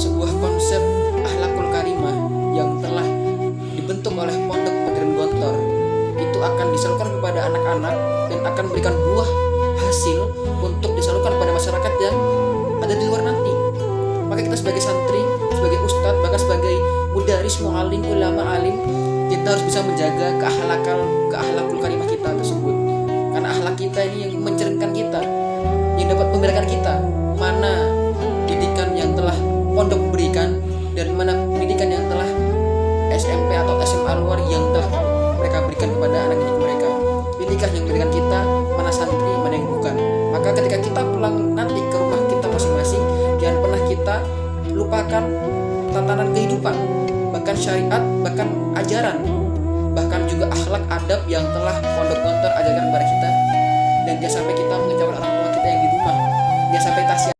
sebuah konsep akhlakul karimah yang telah dibentuk oleh Pondok Pesantren Gontor itu akan disalurkan kepada anak-anak dan akan memberikan buah hasil untuk disalurkan kepada masyarakat yang ada di luar nanti. Maka kita sebagai santri, sebagai ustadz, bahkan sebagai mudaris, mualim, ulama, alim, kita harus bisa menjaga keakhlakan, keakhlakul karimah kita tersebut. Karena akhlak kita ini yang mencerminkan kita, yang dapat membedakan kita ketika kita pulang nanti ke rumah kita masing-masing, jangan pernah kita lupakan tatanan kehidupan, bahkan syariat, bahkan ajaran,